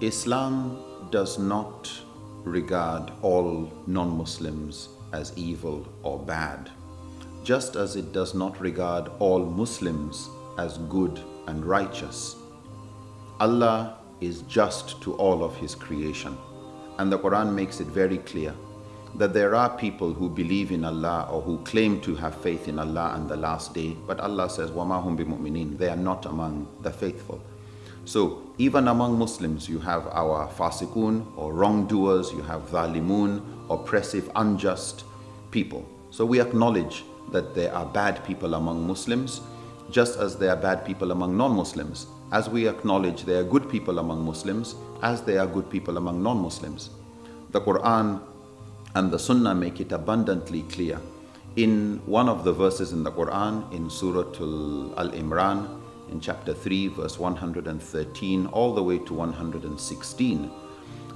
Islam does not regard all non Muslims as evil or bad, just as it does not regard all Muslims as good and righteous. Allah is just to all of His creation, and the Quran makes it very clear that there are people who believe in Allah or who claim to have faith in Allah and the last day, but Allah says, وَمَا هُمْ بِمُؤْمِنِينَ They are not among the faithful. So even among Muslims, you have our fasikun or wrongdoers, you have zalimun, oppressive, unjust people. So we acknowledge that there are bad people among Muslims, just as there are bad people among non-Muslims, as we acknowledge there are good people among Muslims, as there are good people among non-Muslims. The Quran and the Sunnah make it abundantly clear. In one of the verses in the Quran, in Surah Al-Imran, in chapter 3, verse 113, all the way to 116,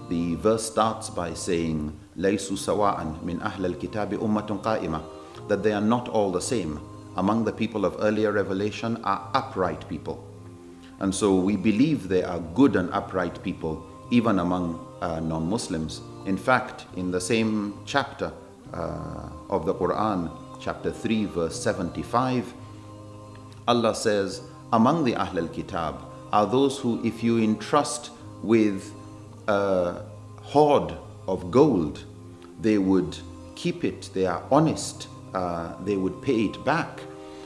the verse starts by saying, لَيْسُوا سَوَاءً مِنْ أَهْلِ الْكِتَابِ أُمَّةٌ قَائِمَةٌ That they are not all the same. Among the people of earlier revelation are upright people. And so we believe there are good and upright people even among uh, non-Muslims. In fact, in the same chapter uh, of the Quran, chapter 3, verse 75, Allah says, among the Ahl al-Kitab are those who, if you entrust with a hoard of gold, they would keep it, they are honest, uh, they would pay it back.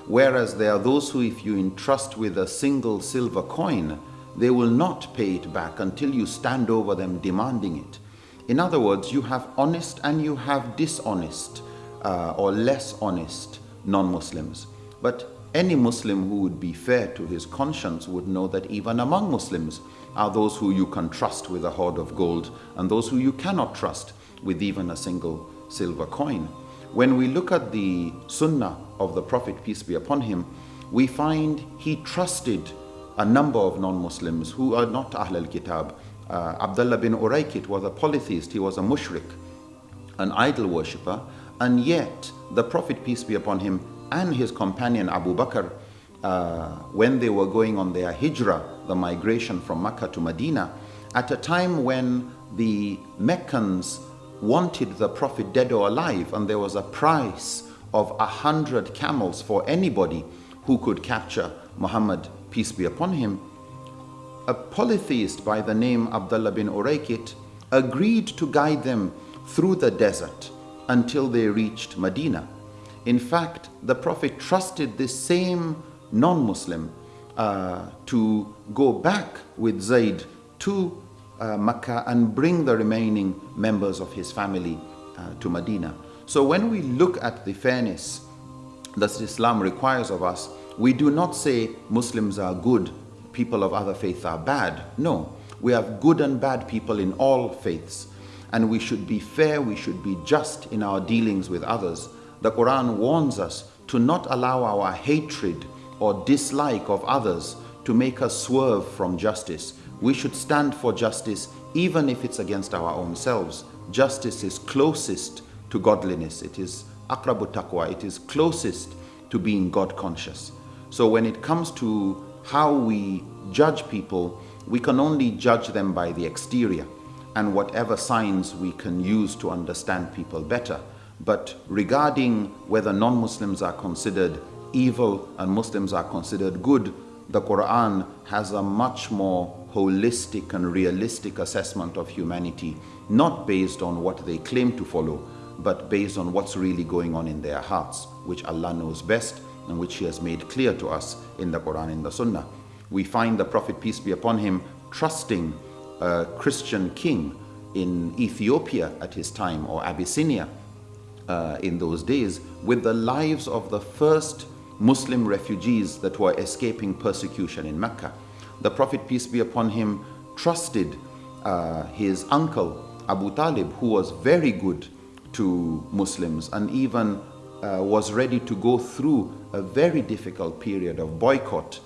Whereas there are those who, if you entrust with a single silver coin, they will not pay it back until you stand over them demanding it. In other words, you have honest and you have dishonest uh, or less honest non-Muslims. But any Muslim who would be fair to his conscience would know that even among Muslims are those who you can trust with a hoard of gold and those who you cannot trust with even a single silver coin. When we look at the sunnah of the Prophet, peace be upon him, we find he trusted a number of non-Muslims who are not Ahl al-Kitab. Uh, Abdullah bin Uraykit was a polytheist, he was a mushrik, an idol worshipper, and yet the Prophet, peace be upon him, and his companion Abu Bakr, uh, when they were going on their hijrah, the migration from Mecca to Medina, at a time when the Meccans wanted the Prophet dead or alive, and there was a price of a hundred camels for anybody who could capture Muhammad peace be upon him, a polytheist by the name Abdullah bin Uraykit agreed to guide them through the desert until they reached Medina. In fact, the Prophet trusted this same non-Muslim uh, to go back with Zayd to uh, Mecca and bring the remaining members of his family uh, to Medina. So when we look at the fairness that Islam requires of us, we do not say Muslims are good, people of other faiths are bad. No, we have good and bad people in all faiths. And we should be fair, we should be just in our dealings with others. The Quran warns us to not allow our hatred or dislike of others to make us swerve from justice. We should stand for justice even if it's against our own selves. Justice is closest to godliness. It is akrabu taqwa. It is closest to being God conscious. So when it comes to how we judge people, we can only judge them by the exterior and whatever signs we can use to understand people better. But regarding whether non-Muslims are considered evil and Muslims are considered good, the Quran has a much more holistic and realistic assessment of humanity, not based on what they claim to follow, but based on what's really going on in their hearts, which Allah knows best and which he has made clear to us in the Quran and the Sunnah. We find the Prophet, peace be upon him, trusting a Christian king in Ethiopia at his time or Abyssinia uh, in those days with the lives of the first Muslim refugees that were escaping persecution in Mecca. The Prophet, peace be upon him, trusted uh, his uncle Abu Talib, who was very good to Muslims and even uh, was ready to go through a very difficult period of boycott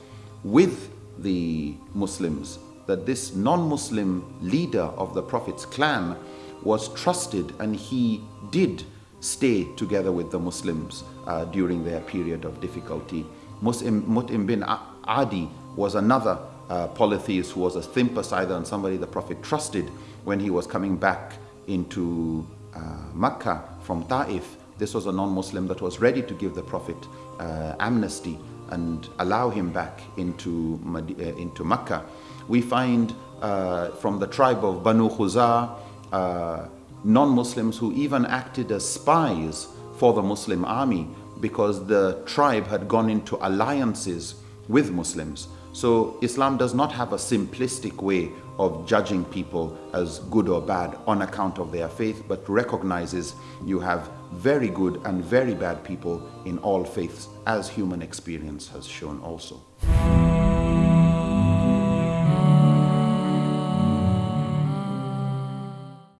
with the Muslims, that this non-Muslim leader of the Prophet's clan was trusted and he did stay together with the Muslims uh, during their period of difficulty. Mut'im bin Adi was another uh, polytheist who was a sympathizer and somebody the Prophet trusted when he was coming back into uh, Mecca from Ta'if. This was a non-Muslim that was ready to give the Prophet uh, amnesty and allow him back into, uh, into Mecca. We find uh, from the tribe of Banu Khuzah, uh, non-Muslims who even acted as spies for the Muslim army because the tribe had gone into alliances with Muslims. So Islam does not have a simplistic way of judging people as good or bad on account of their faith, but recognizes you have very good and very bad people in all faiths, as human experience has shown also.